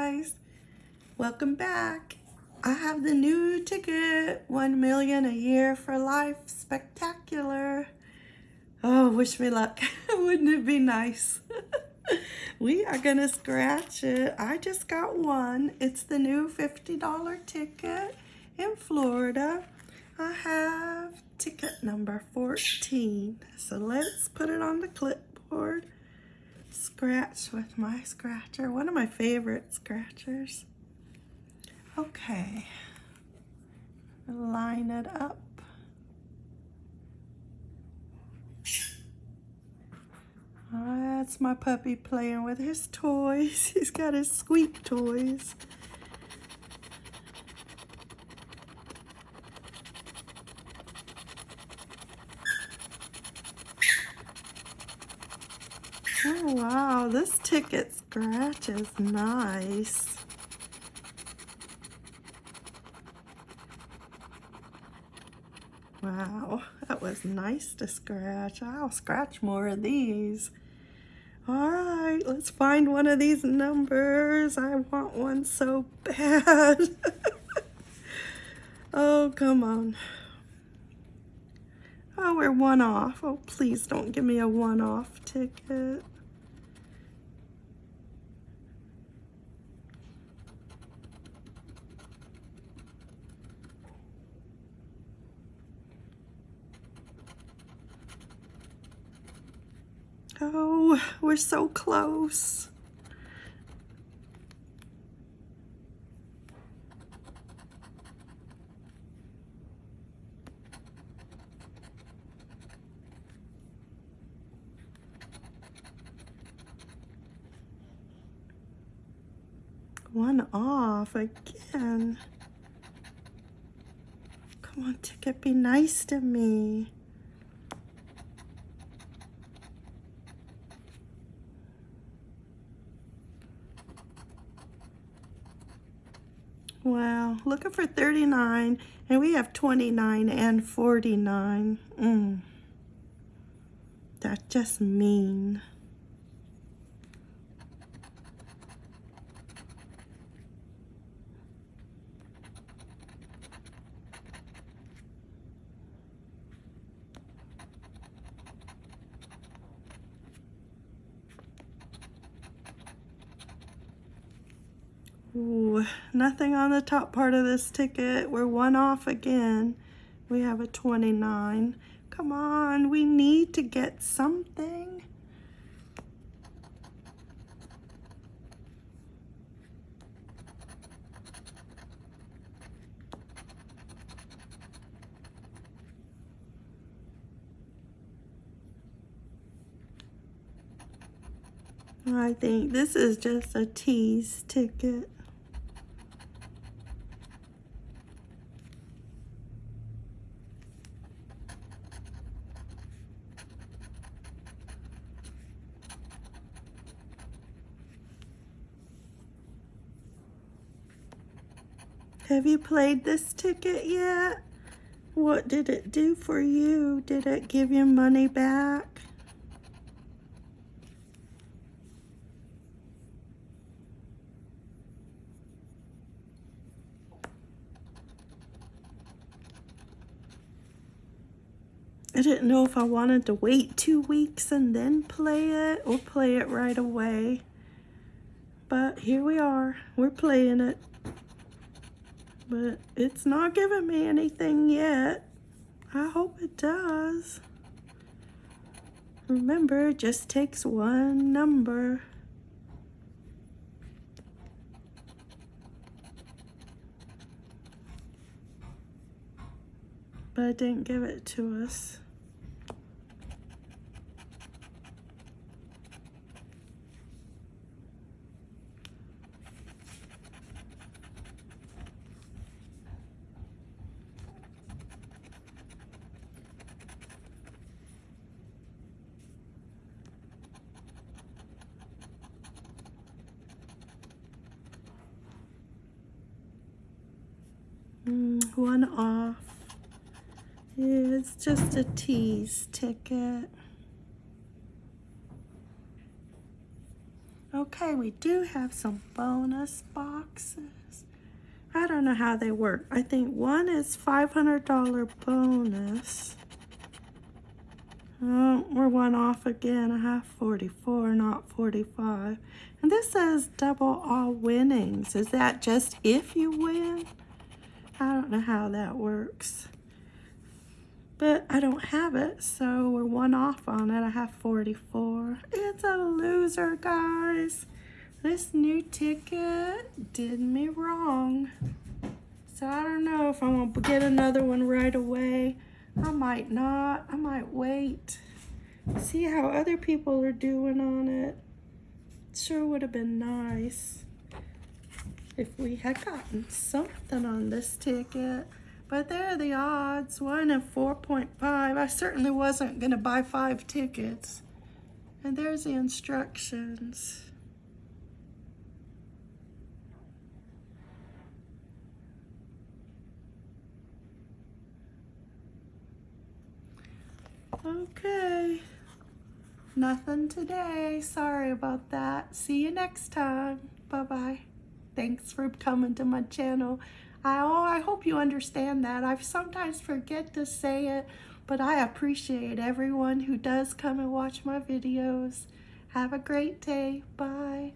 guys. Welcome back. I have the new ticket, 1 million a year for life, spectacular. Oh, wish me luck. Wouldn't it be nice? we are gonna scratch it. I just got one. It's the new $50 ticket in Florida. I have ticket number 14. So let's put it on the clipboard. Scratch with my scratcher, one of my favorite scratchers. Okay, line it up. That's my puppy playing with his toys. He's got his squeak toys. Oh wow, this ticket scratch is nice. Wow, that was nice to scratch. I'll scratch more of these. All right, let's find one of these numbers. I want one so bad. oh, come on. Oh, we're one off. Oh, please don't give me a one-off ticket. Oh, we're so close. One off again. Come on, ticket, be nice to me. Wow, looking for 39, and we have 29 and 49. Mm. Just mean. Ooh, nothing on the top part of this ticket. We're one off again. We have a 29. Come on, we need to get something. I think this is just a tease ticket. Have you played this ticket yet? What did it do for you? Did it give you money back? I didn't know if I wanted to wait two weeks and then play it or play it right away. But here we are. We're playing it but it's not giving me anything yet. I hope it does. Remember, it just takes one number. But it didn't give it to us. One off. It's just a tease ticket. Okay, we do have some bonus boxes. I don't know how they work. I think one is $500 bonus. Oh, we're one off again. I have 44, not 45. And this says double all winnings. Is that just if you win? I don't know how that works. But I don't have it, so we're one off on it. I have 44. It's a loser, guys. This new ticket did me wrong. So I don't know if I'm to get another one right away. I might not. I might wait. See how other people are doing on it. Sure would have been nice if we had gotten something on this ticket. But there are the odds, 1 in 4.5. I certainly wasn't going to buy five tickets. And there's the instructions. Okay. Nothing today. Sorry about that. See you next time. Bye-bye. Thanks for coming to my channel. I, oh, I hope you understand that. I sometimes forget to say it, but I appreciate everyone who does come and watch my videos. Have a great day. Bye.